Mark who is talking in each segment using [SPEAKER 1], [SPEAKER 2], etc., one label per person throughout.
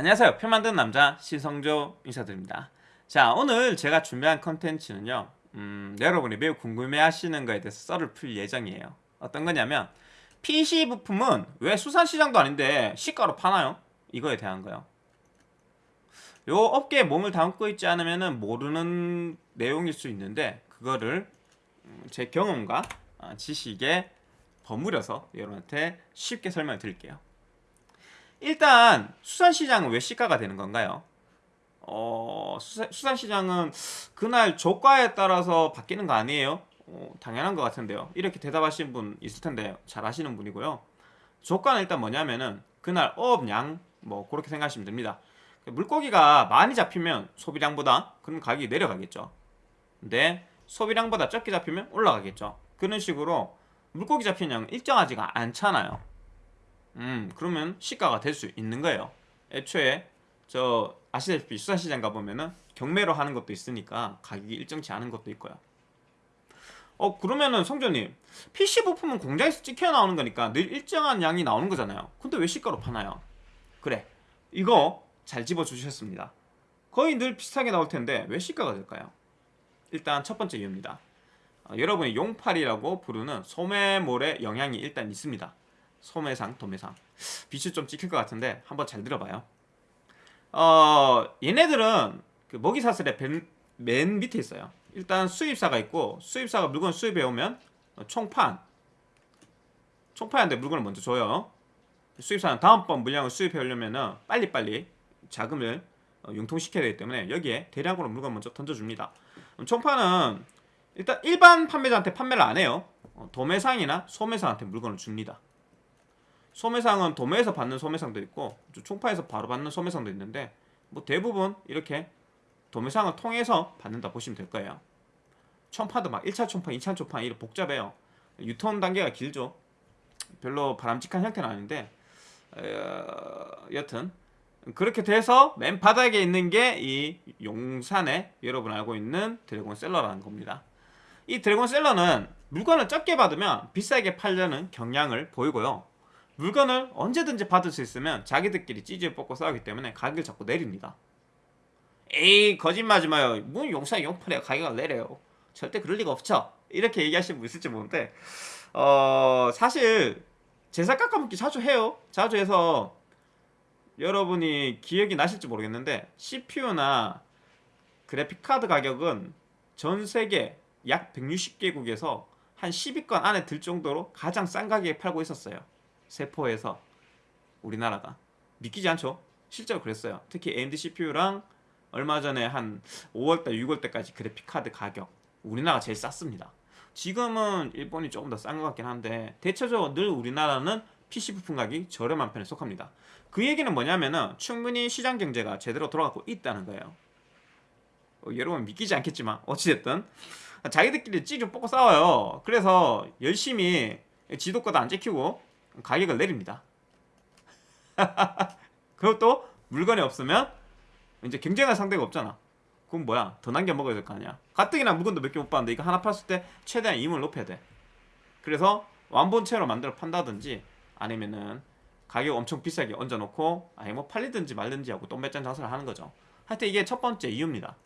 [SPEAKER 1] 안녕하세요. 표 만드는 남자 시성조 인사드립니다. 자 오늘 제가 준비한 컨텐츠는요 음, 여러분이 매우 궁금해 하시는 거에 대해서 썰을 풀 예정이에요. 어떤 거냐면 PC 부품은 왜 수산시장도 아닌데 시가로 파나요? 이거에 대한 거요. 요 업계에 몸을 담고 있지 않으면 모르는 내용일 수 있는데 그거를 음, 제 경험과 어, 지식에 버무려서 여러분한테 쉽게 설명을 드릴게요 일단 수산시장은 왜 시가가 되는 건가요? 어, 수산, 시장은 그날 조과에 따라서 바뀌는 거 아니에요? 어, 당연한 것 같은데요. 이렇게 대답하신 분 있을 텐데 잘 아시는 분이고요. 조과는 일단 뭐냐면은 그날 어업량 뭐 그렇게 생각하시면 됩니다. 물고기가 많이 잡히면 소비량보다 그럼 가격이 내려가겠죠. 근데 소비량보다 적게 잡히면 올라가겠죠. 그런 식으로 물고기 잡히는 양은 일정하지가 않잖아요. 음 그러면 시가가 될 수 있는 거예요. 애초에 저 아시다시피 수산시장 가보면은 경매로 하는 것도 있으니까 가격이 일정치 않은 것도 있고요. 어 그러면은 성전님 PC 부품은 공장에서 찍혀 나오는 거니까 늘 일정한 양이 나오는 거잖아요. 근데 왜 시가로 파나요? 그래 이거 잘 집어주셨습니다. 거의 늘 비슷하게 나올 텐데 왜 시가가 될까요? 일단 첫 번째 이유입니다. 어, 여러분이 용팔이라고 부르는 소매몰의 영향이 일단 있습니다 소매상, 도매상. 빛이 좀 찍힐 것 같은데 한번 잘 들어봐요. 어 얘네들은 그 먹이사슬의 맨, 맨 밑에 있어요. 일단 수입사가 있고 수입사가 물건 수입해 오면 총판. 총판한테 물건을 먼저 줘요. 수입사는 다음번 물량을 수입해 오려면 빨리빨리 자금을 어, 융통시켜야 되기 때문에 여기에 대량으로 물건 먼저 던져줍니다. 총판은 일단 일반 판매자한테 판매를 안 해요. 어, 도매상이나 소매상한테 물건을 줍니다 소매상은 도매에서 받는 소매상도 있고 총파에서 바로 받는 소매상도 있는데 뭐 대부분 이렇게 도매상을 통해서 받는다 보시면 될 거예요. 총파도 막 1차 총파, 2차 총파 이렇게 복잡해요. 유통 단계가 길죠. 별로 바람직한 형태는 아닌데 어, 여튼 그렇게 돼서 맨 바닥에 있는 게 이 용산에 여러분 알고 있는 드래곤 셀러라는 겁니다. 이 드래곤 셀러는 물건을 적게 받으면 비싸게 팔려는 경향을 보이고요 물건을 언제든지 받을 수 있으면 자기들끼리 찌질 뽑고 싸우기 때문에 가격을 자꾸 내립니다. 에이 거짓말하지 마요. 뭐 용산 용팔에 가격을 내려요. 절대 그럴 리가 없죠. 이렇게 얘기하시는 분 있을지 모르는데 어 사실 제사 깎아먹기 자주 해요. 자주 해서 여러분이 기억이 나실지 모르겠는데 CPU나 그래픽카드 가격은 전 세계 약 160개국에서 한 10위권 안에 들 정도로 가장 싼 가격에 팔고 있었어요 세포에서 우리나라가 믿기지 않죠? 실제로 그랬어요. 특히 AMD CPU랑 얼마 전에 한 5월달 6월달까지 그래픽카드 가격 우리나라가 제일 쌌습니다. 지금은 일본이 조금 더 싼 것 같긴 한데 대체적으로 늘 우리나라는 PC 부품 가격이 저렴한 편에 속합니다. 그 얘기는 뭐냐면은 충분히 시장 경제가 제대로 돌아가고 있다는 거예요. 어, 여러분 믿기지 않겠지만 어찌됐든 자기들끼리 찌좀 뽑고 싸워요. 그래서 열심히 지도권도 안 지키고 가격을 내립니다. 그것도 물건이 없으면 이제 경쟁할 상대가 없잖아. 그럼 뭐야? 더 남겨 먹어야 될 거 아니야. 가뜩이나 물건도 몇 개 못 봤는데 이거 하나 팔았을 때 최대한 임을 높여야 돼. 그래서 완본체로 만들어 판다든지 아니면은 가격 엄청 비싸게 얹어놓고 아니 뭐 팔리든지 말든지 하고 똥매짠 장사를 하는 거죠. 하여튼 이게 첫 번째 이유입니다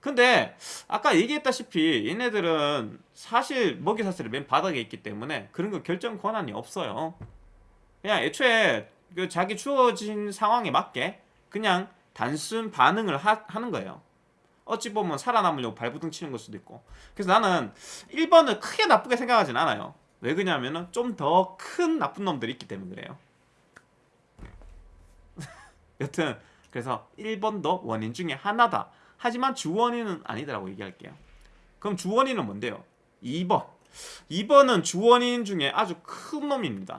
[SPEAKER 1] 근데 아까 얘기했다시피 얘네들은 사실 먹이사슬이 맨 바닥에 있기 때문에 그런 거 결정 권한이 없어요. 그냥 애초에 그 자기 주어진 상황에 맞게 그냥 단순 반응을 하, 는 거예요. 어찌 보면 살아남으려고 발부둥 치는 걸 수도 있고. 그래서 나는 1번을 크게 나쁘게 생각하진 않아요. 왜 그러냐면 은 좀 더 큰 나쁜 놈들이 있기 때문에 그래요. 여튼 그래서 1번도 원인 중에 하나다 하지만 주원인은 아니더라고 얘기할게요. 그럼 주원인은 뭔데요? 2번. 2번은 주원인 중에 아주 큰 놈입니다.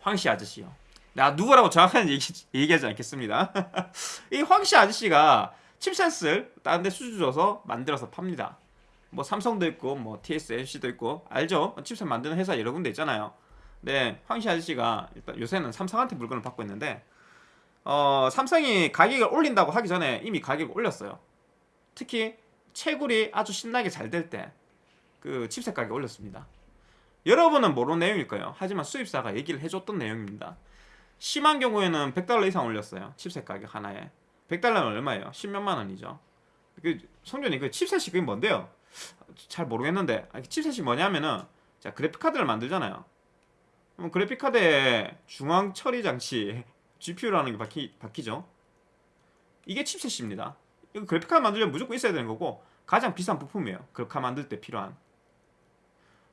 [SPEAKER 1] 황씨 아저씨요. 나 누구라고 정확한 얘기, 얘기하지 않겠습니다. 이 황씨 아저씨가 칩셋을 다른 데 수주 줘서 만들어서 팝니다. 뭐 삼성도 있고 뭐 TSMC도 있고 알죠? 칩셋 만드는 회사 여러 군데 있잖아요. 네 황씨 아저씨가 일단 요새는 삼성한테 물건을 받고 있는데 어, 삼성이 가격을 올린다고 하기 전에 이미 가격을 올렸어요 특히 채굴이 아주 신나게 잘 될 때 그 칩셋 가격 올렸습니다 여러분은 모르는 내용일 거예요 하지만 수입사가 얘기를 해줬던 내용입니다 심한 경우에는 100달러 이상 올렸어요. 칩셋 가격 하나에. 100달러는 얼마예요? 10몇만 원이죠. 그 성준이 그 칩셋이 그게 뭔데요? 잘 모르겠는데 아니, 칩셋이 뭐냐면은 자 그래픽 카드를 만들잖아요. 그럼 그래픽 카드에 중앙 처리 장치 GPU라는 게 박히, 박히죠. 이게 칩셋입니다. 이거 그래픽 카드 만들려면 무조건 있어야 되는 거고 가장 비싼 부품이에요. 그래픽 카드 만들 때 필요한.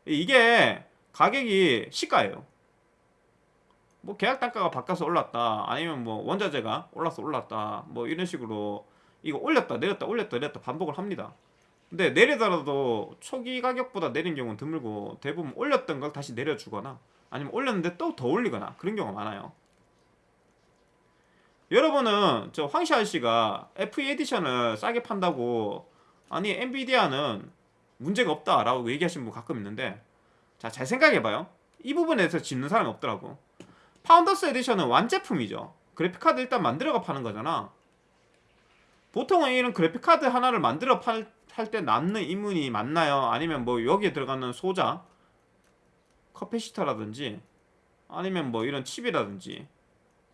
[SPEAKER 1] 이게 가격이 시가예요. 뭐 계약 단가가 바뀌어서 올랐다 아니면 뭐 원자재가 올라서 올랐다 뭐 이런 식으로 이거 올렸다 내렸다 올렸다 내렸다 반복을 합니다 근데 내리더라도 초기 가격보다 내린 경우는 드물고 대부분 올렸던 걸 다시 내려주거나 아니면 올렸는데 또 더 올리거나 그런 경우가 많아요 여러분은 저 황씨 아저씨가 FE 에디션을 싸게 판다고 아니 엔비디아는 문제가 없다라고 얘기하시는 분 가끔 있는데 자 잘 생각해봐요 이 부분에서 짚는 사람이 없더라고 Founders Edition은 완제품이죠. 그래픽카드 일단 만들어가 파는 거잖아. 보통은 이런 그래픽카드 하나를 만들어 팔 때 남는 이문이 많나요? 아니면 뭐 여기에 들어가는 소자, 커패시터라든지 아니면 뭐 이런 칩이라든지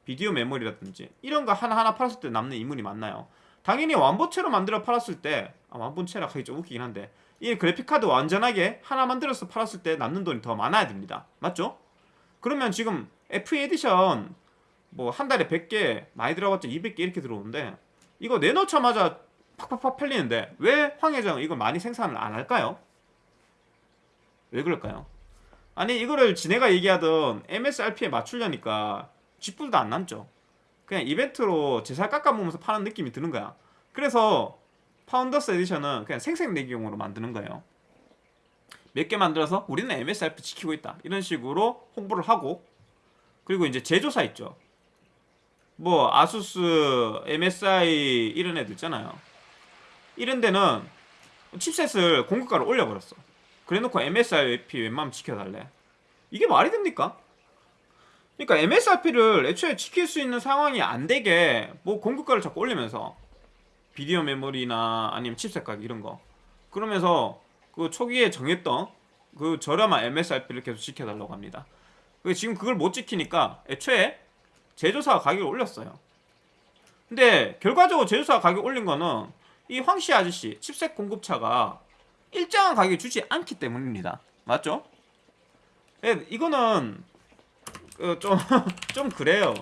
[SPEAKER 1] 비디오 메모리라든지 이런 거 하나하나 팔았을 때 남는 이문이 맞나요? 당연히 완본체로 만들어 팔았을 때 아, 완본체라 하기 좀 웃기긴 한데 이 그래픽카드 완전하게 하나 만들어서 팔았을 때 남는 돈이 더 많아야 됩니다. 맞죠? 그러면 지금 FE edition 뭐 한 달에 100개 많이 들어봤자 200개 이렇게 들어오는데 이거 내놓자마자 팍팍팍 팔리는데 왜 황회장 이거 많이 생산을 안 할까요? 왜 그럴까요? 아니 이거를 지네가 얘기하던 MSRP에 맞추려니까 쥐뿔도 안 남죠 그냥 이벤트로 제살 깎아먹으면서 파는 느낌이 드는 거야 그래서 파운더스 에디션은 그냥 생색내기용으로 만드는 거예요 몇 개 만들어서 우리는 MSRP 지키고 있다 이런 식으로 홍보를 하고 그리고 이제 제조사 있죠. 뭐 아수스, MSI 이런 애들 있잖아요. 이런 데는 칩셋을 공급가를 올려버렸어. 그래놓고 MSRP 웬만하면 지켜달래. 이게 말이 됩니까? 그러니까 MSRP를 애초에 지킬 수 있는 상황이 안 되게 뭐 공급가를 자꾸 올리면서 비디오 메모리나 아니면 칩셋 가격 이런 거 그러면서 그 초기에 정했던 그 저렴한 MSRP를 계속 지켜달라고 합니다. 지금 그걸 못 지키니까 애초에 제조사가 가격을 올렸어요. 근데 결과적으로 제조사가 가격 올린 거는 이 황씨 아저씨 칩셋 공급차가 일정한 가격에 주지 않기 때문입니다. 맞죠? 네, 이거는 좀좀 그 좀 그래요.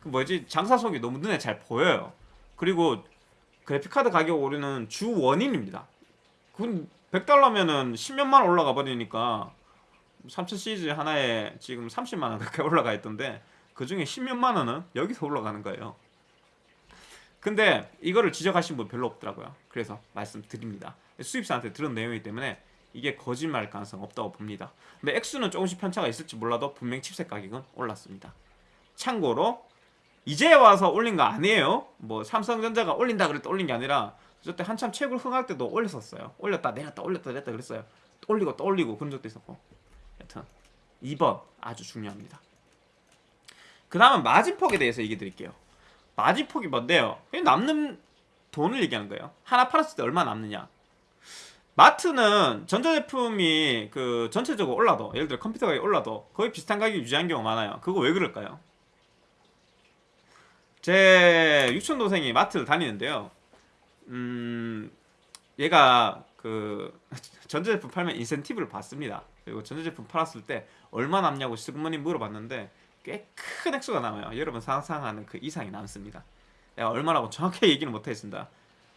[SPEAKER 1] 그 뭐지 장사 속이 너무 눈에 잘 보여요. 그리고 그래픽카드 가격 오르는 주 원인입니다. 그건 100달러면은 10몇만 올라가 버리니까 3000 시리즈 하나에 지금 30만원 가까이 올라가 있던데 그 중에 10몇만 원은 여기서 올라가는 거예요. 근데 이거를 지적하신 분 별로 없더라고요. 그래서 말씀드립니다. 수입사한테 들은 내용이기 때문에 이게 거짓말일 가능성 없다고 봅니다. 근데 액수는 조금씩 편차가 있을지 몰라도 분명 칩셋 가격은 올랐습니다. 참고로 이제 와서 올린 거 아니에요. 뭐 삼성전자가 올린다 그랬다 올린 게 아니라 저때 한참 최고 흥할 때도 올렸었어요. 올렸다 내렸다 올렸다 내렸다 그랬어요. 올리고 또 올리고 그런 적도 있었고 여튼 2번 아주 중요합니다. 그 다음은 마진폭에 대해서 얘기 드릴게요. 마진폭이 뭔데요? 남는 돈을 얘기하는 거예요. 하나 팔았을 때 얼마 남느냐. 마트는 전자제품이 그 전체적으로 올라도 예를 들어 컴퓨터 가격이 올라도 거의 비슷한 가격 유지한 경우가 많아요. 그거 왜 그럴까요? 제 유촌 동생이 마트를 다니는데요. 음, 얘가 그 전자제품 팔면 인센티브를 받습니다. 그리고 전자제품 팔았을 때 얼마 남냐고 시그머니 물어봤는데 꽤 큰 액수가 남아요. 여러분 상상하는 그 이상이 남습니다. 내가 얼마라고 정확히 얘기는 못하겠습니다.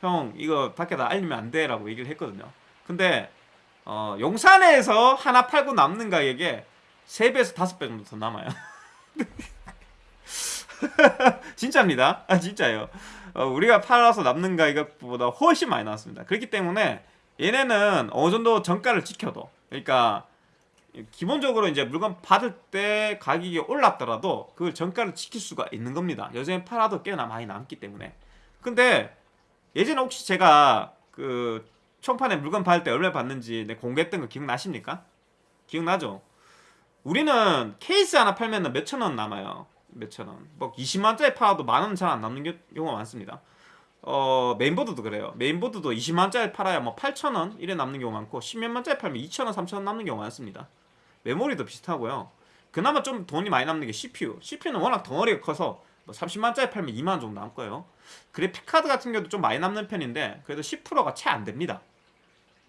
[SPEAKER 1] 형 이거 밖에다 알리면 안 돼 라고 얘기를 했거든요. 근데 어, 용산에서 하나 팔고 남는 가격에 3배에서 5배 정도 더 남아요. 진짜입니다. 아 진짜요. 어, 우리가 팔아서 남는 가격보다 훨씬 많이 나왔습니다. 그렇기 때문에 얘네는 어느 정도 정가를 지켜도 그러니까 기본적으로 이제 물건 받을 때 가격이 올랐더라도 그 정가를 지킬 수가 있는 겁니다. 요즘에 팔아도 꽤나 많이 남기 때문에. 근데 예전에 혹시 제가 그 총판에 물건 받을 때 얼마 받는지 공개했던 거 기억나십니까? 기억나죠? 우리는 케이스 하나 팔면 몇천 원 남아요. 몇천 원. 뭐 20만짜리 팔아도 만 원 잘 안 남는 경우가 많습니다. 어, 메인보드도 그래요. 메인보드도 20만짜리 팔아야 뭐 8천원 이래 남는 경우 많고 10몇만짜리 팔면 2천원, 3천원 남는 경우 많습니다. 메모리도 비슷하고요. 그나마 좀 돈이 많이 남는 게 CPU. CPU는 워낙 덩어리가 커서 뭐 30만짜리 팔면 2만 정도 남을 거예요. 그래픽 카드 같은 경우도 좀 많이 남는 편인데 그래도 10%가 채 안 됩니다.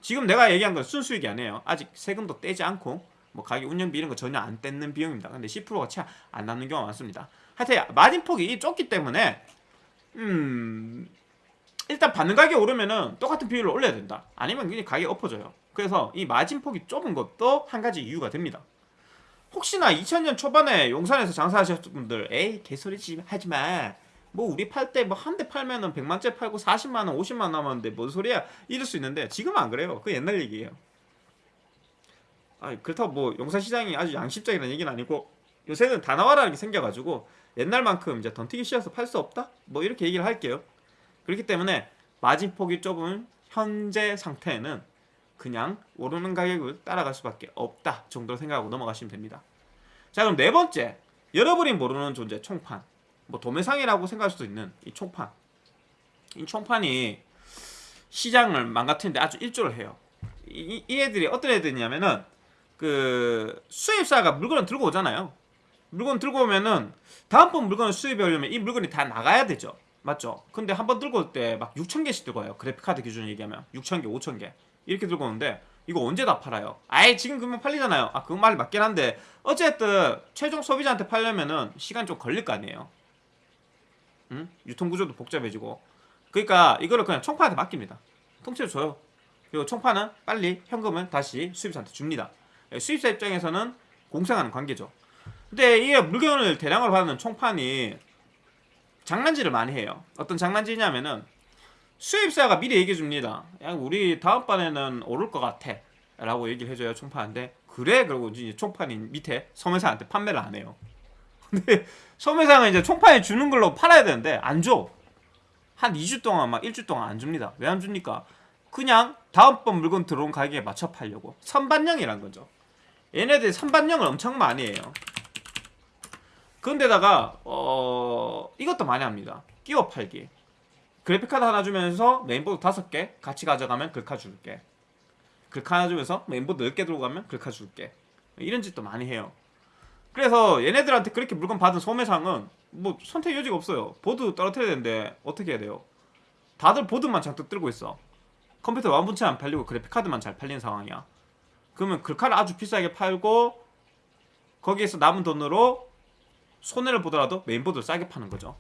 [SPEAKER 1] 지금 내가 얘기한 건 순수익이 아니에요. 아직 세금도 떼지 않고 뭐 가게 운영비 이런 거 전혀 안 떼는 비용입니다. 근데 10%가 채 안 남는 경우가 많습니다. 하여튼 마진폭이 좁기 때문에 음 일단 받는 가격 오르면은 똑같은 비율로 올려야 된다. 아니면 그냥 가격 엎어져요. 그래서 이 마진폭이 좁은 것도 한 가지 이유가 됩니다. 혹시나 2000년 초반에 용산에서 장사하셨던 분들 에이 개소리지 하지마 뭐 우리 팔 때 뭐 한 대 팔면은 100만째 팔고 40만원 50만원 남았는데 뭔 소리야? 이럴 수 있는데 지금은 안 그래요. 그 옛날 얘기예요. 아 그렇다고 뭐 용산시장이 아주 양심적이라는 얘기는 아니고 요새는 다 나와라는 게 생겨가지고 옛날만큼 이제 던티기 쉬어서 팔 수 없다? 뭐 이렇게 얘기를 할게요. 그렇기 때문에 마진폭이 좁은 현재 상태에는 그냥 오르는 가격을 따라갈 수밖에 없다 정도로 생각하고 넘어가시면 됩니다. 자 그럼 네 번째. 여러분이 모르는 존재 총판 뭐 도매상이라고 생각할 수도 있는 이 총판 이 총판이 시장을 망가뜨리는데 아주 일조를 해요. 이, 이 애들이 어떤 애들이냐면은 그 수입사가 물건을 들고 오잖아요. 물건 들고 오면은 다음번 물건을 수입해 오려면 이 물건이 다 나가야 되죠. 맞죠? 근데 한 번 들고 올 때 막 6천 개씩 들고 와요. 그래픽카드 기준으로 얘기하면 6천 개, 5천 개 이렇게 들고 오는데 이거 언제 다 팔아요? 아예 지금 그러면 팔리잖아요. 아 그건 말이 맞긴 한데 어쨌든 최종 소비자한테 팔려면은 시간 좀 걸릴 거 아니에요. 응? 유통 구조도 복잡해지고 그러니까 이거를 그냥 총판한테 맡깁니다. 통째로 줘요. 그리고 총판은 빨리 현금을 다시 수입사한테 줍니다. 예, 수입사 입장에서는 공생하는 관계죠. 근데 이 물건을 대량으로 받는 총판이 장난질을 많이 해요. 어떤 장난질이냐면은 수입사가 미리 얘기해 줍니다. 야, 우리 다음번에는 오를 것 같아. 라고 얘기를 해줘요, 총판한테. 그래? 그러고 이제 총판이 밑에 소매상한테 판매를 안 해요. 소매상은 이제 총판이 주는 걸로 팔아야 되는데, 안 줘. 한 2주 동안, 막 1주 동안 안 줍니다. 왜 안 줍니까? 그냥 다음번 물건 들어온 가격에 맞춰 팔려고. 선반영이란 거죠. 얘네들이 선반영을 엄청 많이 해요. 그런데다가, 어, 이것도 많이 합니다. 끼워 팔기. 그래픽카드 하나 주면서 메인보드 다섯 개 같이 가져가면 글카 줄게. 글카 하나 주면서 메인보드 10개 들고 가면 글카 줄게. 이런 짓도 많이 해요. 그래서 얘네들한테 그렇게 물건 받은 소매상은 뭐 선택 여지가 없어요. 보드 떨어뜨려야 되는데 어떻게 해야 돼요? 다들 보드만 잔뜩 들고 있어. 컴퓨터 완본체 안 팔리고 그래픽카드만 잘 팔리는 상황이야. 그러면 글카를 아주 비싸게 팔고 거기에서 남은 돈으로 손해를 보더라도 메인보드를 싸게 파는 거죠.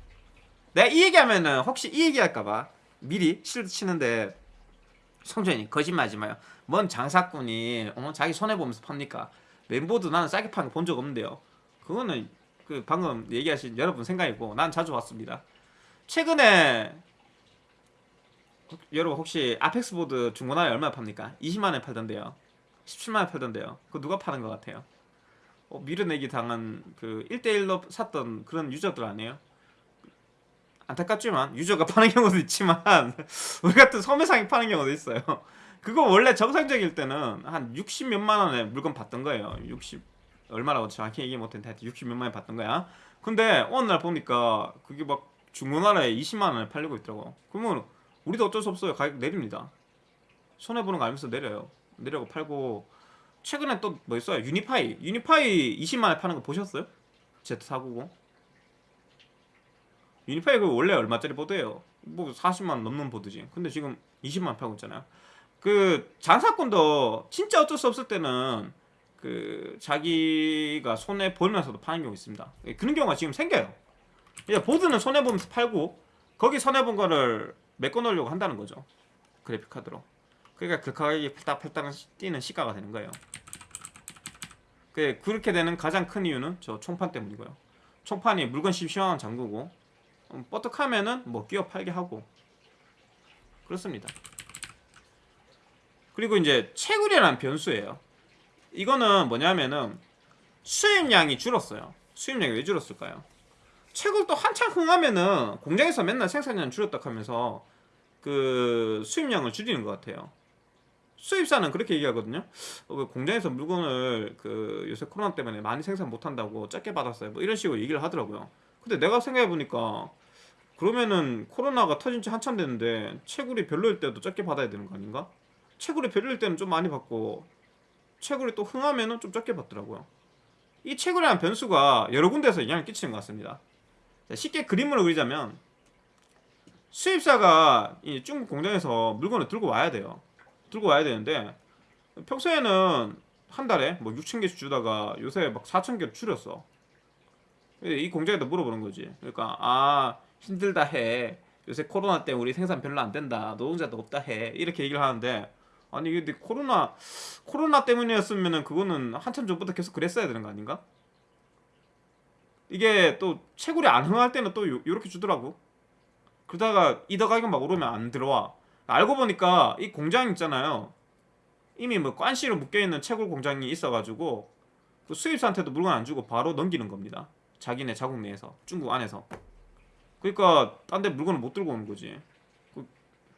[SPEAKER 1] 내가 이 얘기하면은 혹시 이 얘기할까봐 미리 실드 치는데 성준이 거짓말하지 마요. 뭔 장사꾼이 어, 자기 손해 보면서 팝니까? 메인보드 나는 싸게 파는 거 본 적 없는데요. 그거는 그 방금 얘기하신 여러분 생각이고 난 자주 봤습니다. 최근에 여러분 혹시 아펙스 보드 중고나라에 얼마 팝니까? 20만 원에 팔던데요. 17만 원에 팔던데요. 그거 누가 파는 것 같아요? 어, 밀어내기 당한 그 1대1로 샀던 그런 유저들 아니에요? 안타깝지만 유저가 파는 경우도 있지만 우리 같은 소매상이 파는 경우도 있어요. 그거 원래 정상적일 때는 한 60 몇만 원에 물건 받던 거예요. 60 얼마라고 정확히 얘기 못했는데 하여튼 60 몇만 원에 받던 거야. 근데 어느 날 보니까 그게 막 중고나라에 20만 원에 팔리고 있더라고. 그러면 우리도 어쩔 수 없어요. 가격 내립니다. 손해 보는 거 알면서 내려요. 내려고 팔고 최근에 또 뭐 있어요? 유니파이. 유니파이 20만 원에 파는 거 보셨어요? Z490. 유니파이 그 원래 얼마짜리 보드예요? 뭐 40만 원 넘는 보드지. 근데 지금 20만 원 팔고 있잖아요. 그 장사꾼도 진짜 어쩔 수 없을 때는 그 자기가 손해 보면서도 파는 경우 있습니다. 그런 경우가 지금 생겨요. 이제 보드는 손해 보면서 팔고 거기 손해 본 거를 메꿔 놓으려고 한다는 거죠. 그래픽 카드로. 그러니까 그 가격이 팔딱팔딱 뛰는 시가가 되는 거예요. 그 그렇게 되는 가장 큰 이유는 저 총판 때문이고요. 총판이 물건 시원한 장구고 음, 뻗떡하면은 뭐 끼워 팔게 하고 그렇습니다. 그리고 이제 채굴이라는 변수예요. 이거는 뭐냐면은 수입량이 줄었어요. 수입량이 왜 줄었을까요? 채굴도 한창 흥하면은 공장에서 맨날 생산량 줄였다 하면서 그 수입량을 줄이는 것 같아요. 수입사는 그렇게 얘기하거든요. 어, 그 공장에서 물건을 그 요새 코로나 때문에 많이 생산 못한다고 적게 받았어요. 뭐 이런 식으로 얘기를 하더라고요. 근데 내가 생각해 보니까 그러면은 코로나가 터진 지 한참 됐는데 채굴이 별로일 때도 적게 받아야 되는 거 아닌가? 채굴이 별로일 때는 좀 많이 받고 채굴이 또 흥하면은 좀 적게 받더라고요. 이 채굴이라는 변수가 여러 군데서 영향을 끼치는 것 같습니다. 자, 쉽게 그림으로 그리자면 수입사가 이 중국 공장에서 물건을 들고 와야 돼요. 들고 와야 되는데 평소에는 한 달에 뭐 6천 개씩 주다가 요새 막 4천 개로 줄였어. 이 공장에다 물어보는 거지. 그러니까 아 힘들다 해. 요새 코로나 때문에 우리 생산 별로 안 된다. 노동자도 없다 해. 이렇게 얘기를 하는데 아니 근데 코로나 코로나 때문이었으면은 그거는 한참 전부터 계속 그랬어야 되는 거 아닌가? 이게 또 채굴이 안 흥할 때는 또 요, 요렇게 주더라고. 그러다가 이더 가격 막 오르면 안 들어와. 알고 보니까 이 공장 있잖아요. 이미 뭐 관시로 묶여 있는 채굴 공장이 있어가지고 그 수입사한테도 물건 안 주고 바로 넘기는 겁니다. 자기네 자국 내에서 중국 안에서. 그러니까 딴 데 물건을 못 들고 오는 거지.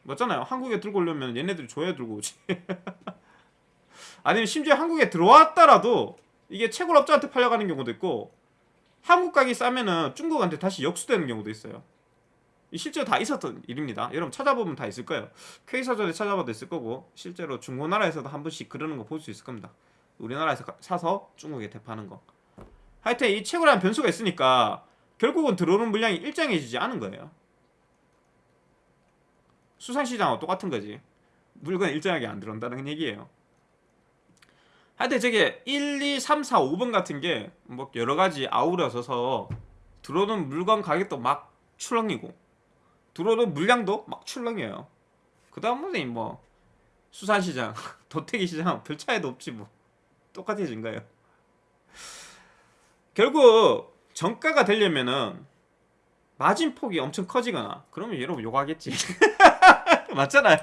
[SPEAKER 1] 그, 맞잖아요. 한국에 들고 오려면 얘네들이 줘야 들고 오지. 아니면 심지어 한국에 들어왔더라도 이게 채굴업자한테 팔려가는 경우도 있고 한국 가격이 싸면은 중국한테 다시 역수되는 경우도 있어요. 이 실제로 다 있었던 일입니다. 여러분 찾아보면 다 있을 거예요. K사전에 찾아봐도 있을 거고 실제로 중고나라에서도 한 번씩 그러는 거 볼 수 있을 겁니다. 우리나라에서 가- 사서 중국에 대파는 거. 하여튼 이 채굴이라는 변수가 있으니까 결국은 들어오는 물량이 일정해지지 않은 거예요. 수산시장하고 똑같은 거지. 물건 일정하게 안 들어온다는 얘기예요. 하여튼 저게 1, 2, 3, 4, 5번 같은 게 뭐 여러 가지 아우러져서 들어오는 물건 가격도 막 출렁이고 들어오는 물량도 막 출렁여요. 그 다음은 뭐 수산시장, 도태기 시장 별 차이도 없지 뭐 똑같아진 거예요. 결국 정가가 되려면은 마진 폭이 엄청 커지거나 그러면 여러분 욕하겠지. 맞잖아요.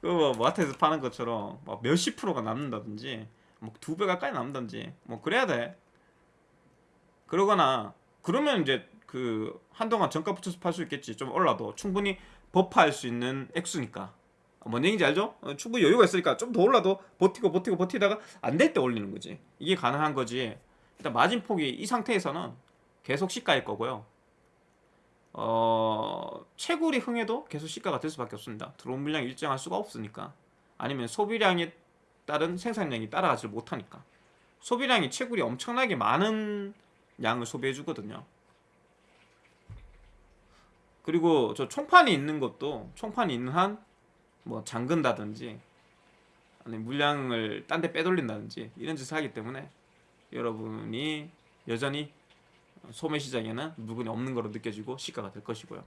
[SPEAKER 1] 그뭐 마트에서 파는 것처럼 막 몇십 프로가 남는다든지 뭐 두 배 가까이 남는다든지 뭐 그래야 돼. 그러거나 그러면 이제 그 한동안 정가 붙여서 팔 수 있겠지. 좀 올라도 충분히 버프할 수 있는 액수니까. 뭔 얘기인지 알죠? 어, 충분히 여유가 있으니까 좀 더 올라도 버티고 버티고 버티다가 안 될 때 올리는 거지. 이게 가능한 거지. 일단 마진 폭이 이 상태에서는 계속 시가일 거고요. 어, 채굴이 흥해도 계속 시가가 될 수밖에 없습니다. 들어온 물량이 일정할 수가 없으니까. 아니면 소비량에 따른 생산량이 따라가지 못하니까. 소비량이 채굴이 엄청나게 많은 양을 소비해 주거든요. 그리고 저 총판이 있는 것도 총판이 있는 한 뭐 잠근다든지 아니면 물량을 딴 데 빼돌린다든지 이런 짓을 하기 때문에 여러분이 여전히 소매 시장에는 물건이 없는 거로 느껴지고 시가가 될 것이고요.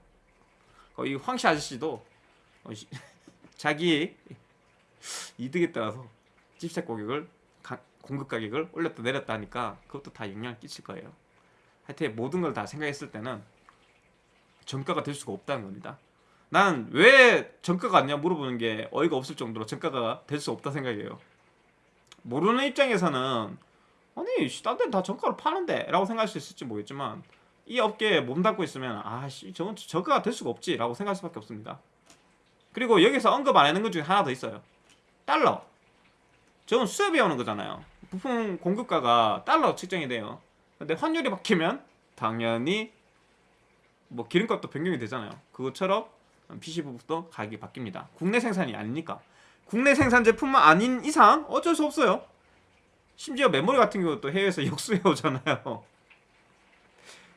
[SPEAKER 1] 어, 이 황씨 아저씨도 어, 시- 자기 이득에 따라서 가격을 가- 공급 가격을 올렸다 내렸다 하니까 그것도 다 영향을 끼칠 거예요. 하여튼 모든 걸 다 생각했을 때는 정가가 될 수가 없다는 겁니다. 난 왜 정가가 안냐 물어보는 게 어이가 없을 정도로 정가가 될 수 없다 생각해요. 모르는 입장에서는 아니 딴 데는 다 정가로 파는데 라고 생각할 수 있을지 모르겠지만 이 업계에 몸담고 있으면 아씨 저건 저가가 될 수가 없지 라고 생각할 수밖에 없습니다. 그리고 여기서 언급 안 하는 것 중에 하나 더 있어요. 달러. 저건 수협이 오는 거잖아요. 부품 공급가가 달러 측정이 돼요. 근데 환율이 바뀌면 당연히 뭐 기름값도 변경이 되잖아요. 그것처럼 PC 부품도 가격이 바뀝니다. 국내 생산이 아니니까. 국내 생산 제품만 아닌 이상 어쩔 수 없어요 심지어 메모리 같은 경우도 해외에서 역수해 오잖아요.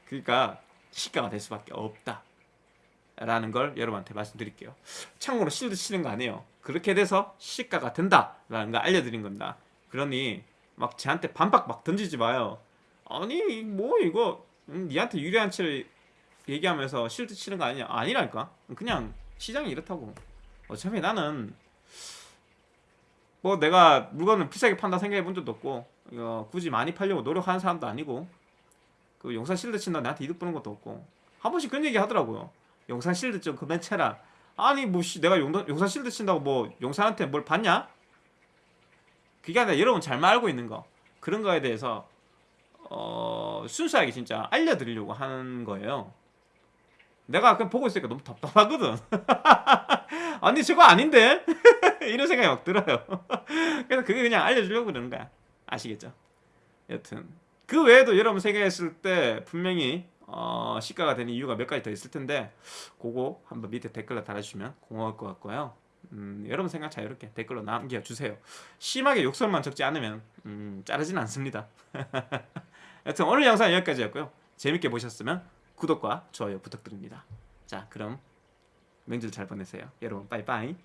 [SPEAKER 1] 그러니까 시가가 될 수밖에 없다. 라는 걸 여러분한테 말씀드릴게요. 참고로 실드 치는 거 아니에요. 그렇게 돼서 시가가 된다 라는 걸 알려드린 겁니다. 그러니 막 저한테 반박 막 던지지 마요. 아니 뭐 이거 음, 니한테 유리한 채를 얘기하면서 실드 치는 거 아니냐? 아니라니까. 그냥 시장이 이렇다고. 어차피 나는 뭐 내가 물건을 비싸게 판다 생각해 본 적도 없고 어, 굳이 많이 팔려고 노력하는 사람도 아니고 그 용산 실드 친다 나한테 이득 보는 것도 없고 한 번씩 그런 얘기 하더라고요. 용산 실드 좀 그만 쳐라. 아니 뭐 씨, 내가 용산, 용산 실드 친다고 뭐 용산한테 뭘 받냐? 그게 아니라 여러분 잘만 알고 있는 거. 그런 거에 대해서 어, 순수하게 진짜 알려드리려고 하는 거예요 내가 그냥 보고 있으니까 너무 답답하거든 아니 저거 아닌데 이런 생각이 막 들어요. 그래서 그게 그냥 알려주려고 그러는 거야. 아시겠죠? 여튼 그 외에도 여러분 생각했을 때 분명히 어, 시가가 되는 이유가 몇 가지 더 있을 텐데 그거 한번 밑에 댓글로 달아주시면 고마울 것 같고요. 음, 여러분 생각 자유롭게 댓글로 남겨주세요. 심하게 욕설만 적지 않으면 음, 자르진 않습니다. 여튼 오늘 영상 여기까지였고요. 재밌게 보셨으면 구독과 좋아요 부탁드립니다. 자, 그럼 명절 잘 보내세요. 여러분 빠이빠이.